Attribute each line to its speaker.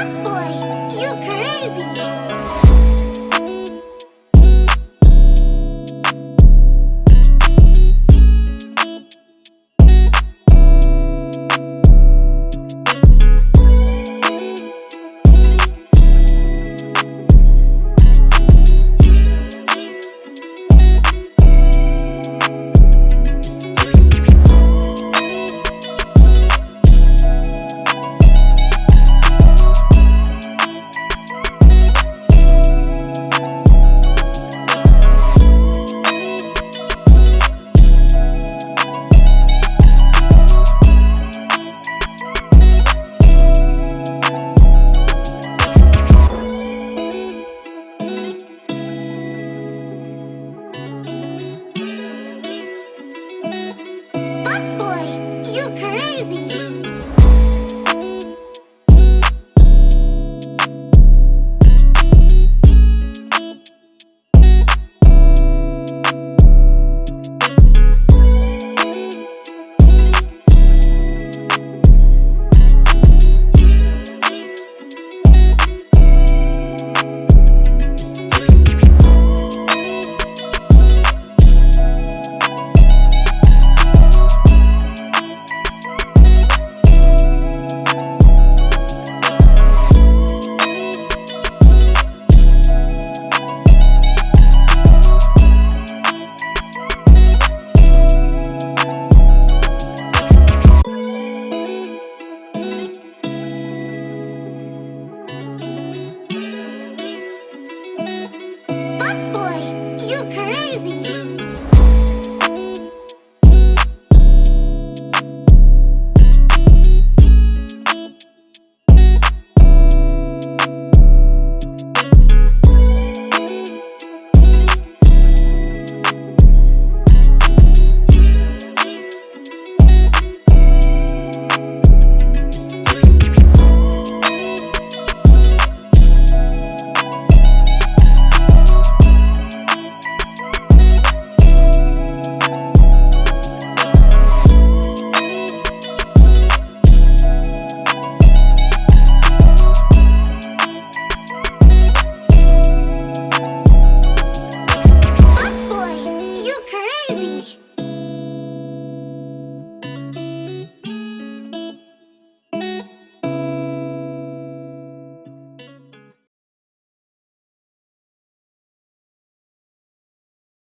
Speaker 1: Fox Boy, you crazy! Boy, you crazy!